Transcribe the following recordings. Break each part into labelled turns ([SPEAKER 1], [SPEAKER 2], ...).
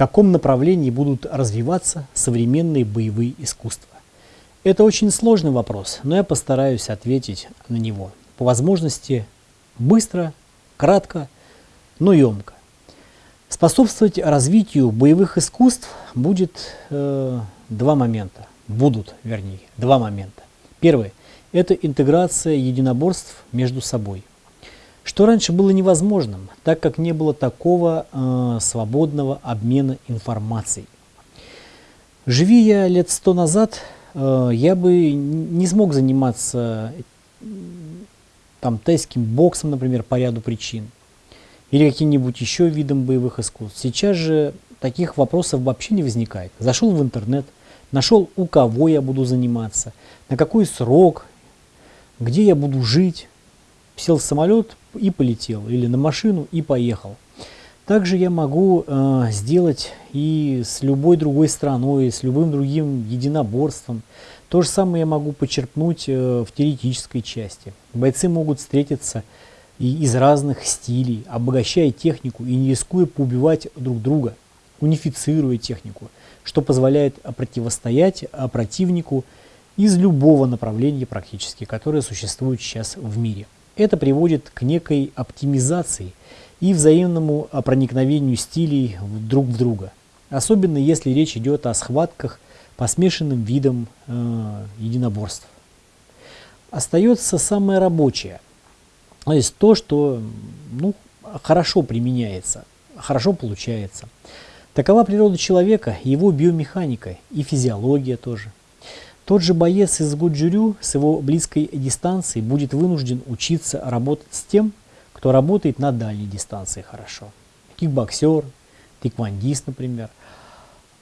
[SPEAKER 1] каком направлении будут развиваться современные боевые искусства? Это очень сложный вопрос, но я постараюсь ответить на него. По возможности быстро, кратко, но емко. Способствовать развитию боевых искусств будет э, два момента. Будут, вернее, два момента. Первый – это интеграция единоборств между собой. Что раньше было невозможным, так как не было такого э, свободного обмена информацией. Живи я лет сто назад, э, я бы не смог заниматься там, тайским боксом, например, по ряду причин – или каким-нибудь еще видом боевых искусств. Сейчас же таких вопросов вообще не возникает. Зашел в интернет, нашел, у кого я буду заниматься, на какой срок, где я буду жить, сел в самолет и полетел, или на машину и поехал. Также я могу э, сделать и с любой другой страной, с любым другим единоборством. То же самое я могу почерпнуть э, в теоретической части. Бойцы могут встретиться и из разных стилей, обогащая технику и не рискуя поубивать друг друга, унифицируя технику, что позволяет противостоять противнику из любого направления практически, которое существует сейчас в мире. Это приводит к некой оптимизации и взаимному проникновению стилей друг в друга. Особенно если речь идет о схватках по смешанным видам э, единоборств. Остается самое рабочее – то есть то, что ну, хорошо применяется, хорошо получается. Такова природа человека, его биомеханика и физиология тоже. Тот же боец из Гуджурю с его близкой дистанции будет вынужден учиться работать с тем, кто работает на дальней дистанции хорошо. Кикбоксер, тиквандист, например.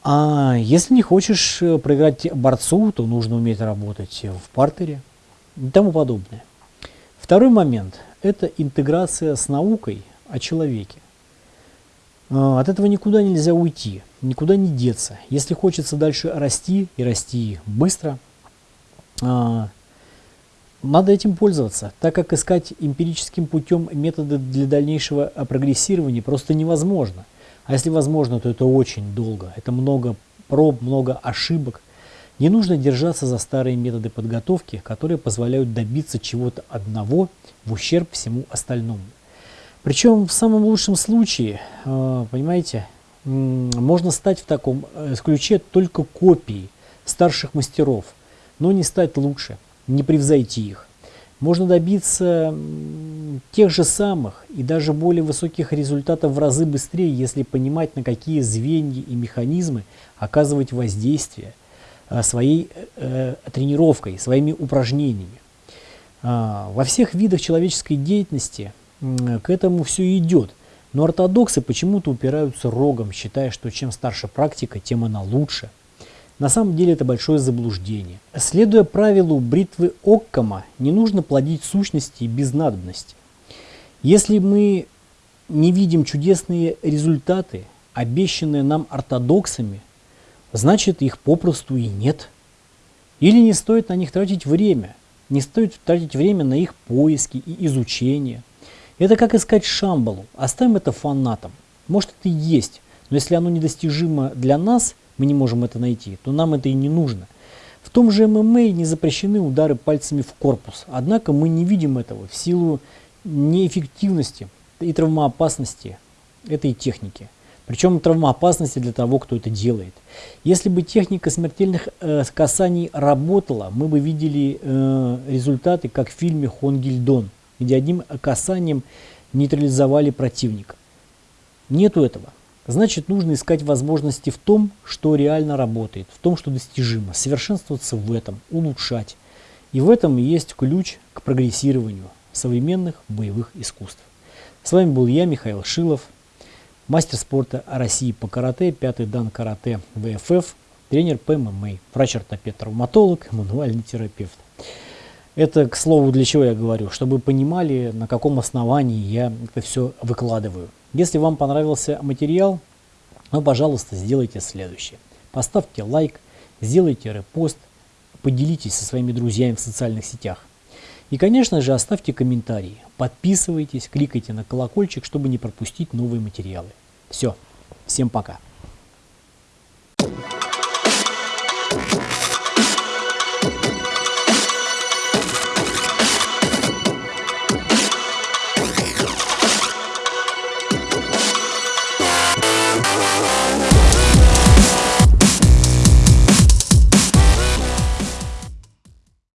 [SPEAKER 1] А если не хочешь э, проиграть борцу, то нужно уметь работать в партере и тому подобное. Второй момент – это интеграция с наукой о человеке. А, от этого никуда нельзя уйти, никуда не деться. Если хочется дальше расти и расти быстро, а, надо этим пользоваться, так как искать эмпирическим путем методы для дальнейшего прогрессирования просто невозможно. А если возможно, то это очень долго. Это много проб, много ошибок. Не нужно держаться за старые методы подготовки, которые позволяют добиться чего-то одного в ущерб всему остальному. Причем в самом лучшем случае, э, понимаете, можно стать в таком э, ключе только копией старших мастеров, но не стать лучше, не превзойти их. Можно добиться тех же самых и даже более высоких результатов в разы быстрее, если понимать, на какие звенья и механизмы оказывать воздействие – Э, своей э, тренировкой, своими упражнениями. А, во всех видах человеческой деятельности к этому все идет. Но ортодоксы почему-то упираются рогом, считая, что чем старше практика, тем она лучше. На самом деле это большое заблуждение. Следуя правилу бритвы Оккама, не нужно плодить сущности без надобности. Если мы не видим чудесные результаты, обещанные нам ортодоксами, значит их попросту и нет. Или не стоит на них тратить время, не стоит тратить время на их поиски и изучение. Это как искать Шамбалу, оставим это фанатам. Может это и есть, но если оно недостижимо для нас, мы не можем это найти, то нам это и не нужно. В том же ММА не запрещены удары пальцами в корпус, однако мы не видим этого в силу неэффективности и травмоопасности этой техники. Причем травмоопасности для того, кто это делает. Если бы техника смертельных э, касаний работала, мы бы видели э, результаты, как в фильме «Хонгильдон», где одним касанием нейтрализовали противника. Нету этого. Значит, нужно искать возможности в том, что реально работает, в том, что достижимо, совершенствоваться в этом, улучшать. И в этом есть ключ к прогрессированию современных боевых искусств. С вами был я, Михаил Шилов мастер спорта России по карате, пятый дан карате ВФФ, тренер по ММА, врач-ортопед-травматолог, мануальный терапевт. Это, к слову, для чего я говорю, чтобы понимали, на каком основании я это все выкладываю. Если вам понравился материал, ну, пожалуйста, сделайте следующее. Поставьте лайк, сделайте репост, поделитесь со своими друзьями в социальных сетях. И, конечно же, оставьте комментарии, подписывайтесь, кликайте на колокольчик, чтобы не пропустить новые материалы. Все, всем пока.